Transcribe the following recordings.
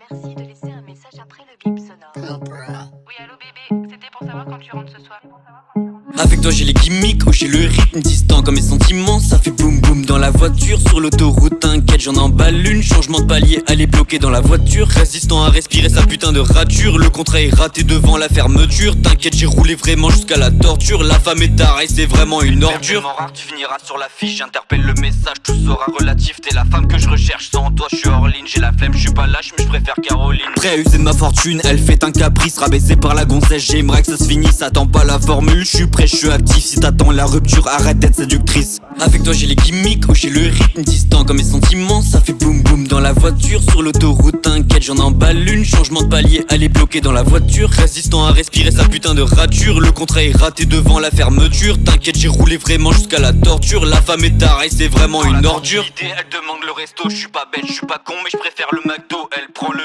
Merci de laisser un message après le bip sonore. Oui, allô bébé, c'était pour savoir quand tu rentres ce soir. Avec toi j'ai les gimmicks, oh j'ai le rythme distant comme mes sentiments. Ça fait boum boum dans la voiture, sur l'autoroute t'inquiète j'en emballe une. Changement de palier, elle est bloquée dans la voiture. Résistant à respirer sa putain de rature. Le contrat est raté devant la fermeture. T'inquiète j'ai roulé vraiment jusqu'à la torture. La femme est tarée, c'est vraiment une ordure. Rare, tu finiras sur l'affiche, j'interpelle le message Tout sera relatif, t'es la femme que je recherche Sans toi je j'ai la flemme, je suis pas lâche mais je préfère Caroline. Prêt à user de ma fortune, elle fait un caprice Rabaissé par la gonzesse, j'aimerais que ça se finisse Attends pas la formule, je suis prêt, je suis actif Si t'attends la rupture, arrête d'être séductrice. Avec toi j'ai les gimmicks, oh j'ai le rythme distant comme mes sentiments voiture, sur l'autoroute T'inquiète j'en emballe une, changement de palier Elle est bloquée dans la voiture, résistant à respirer sa putain de rature. Le contrat est raté devant la fermeture. T'inquiète j'ai roulé vraiment jusqu'à la torture. La femme est tarée, c'est vraiment une ordure. Elle demande le resto, je suis pas bête, je suis pas con mais je préfère le McDo. Elle prend le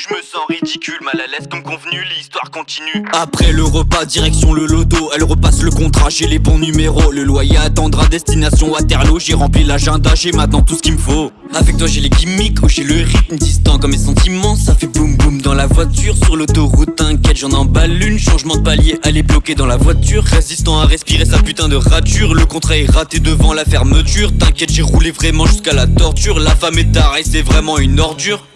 je me sens ridicule Mal à l'aise comme convenu, l'histoire continue. Après le repas, direction le loto Elle repasse le contrat, j'ai les bons numéros. Le loyer attendra destination Waterloo J'ai rempli l'agenda, j'ai maintenant tout ce qu'il me faut. Avec toi j'ai les gimmicks, oh j'ai le rythme distant comme mes sentiments. Ça fait boum boum dans la voiture, sur l'autoroute T'inquiète j'en emballe une, changement de palier Elle est bloquée dans la voiture, résistant à respirer sa putain de rature. Le contrat est raté devant la fermeture. T'inquiète j'ai roulé vraiment jusqu'à la torture. La femme est tarée, c'est vraiment une ordure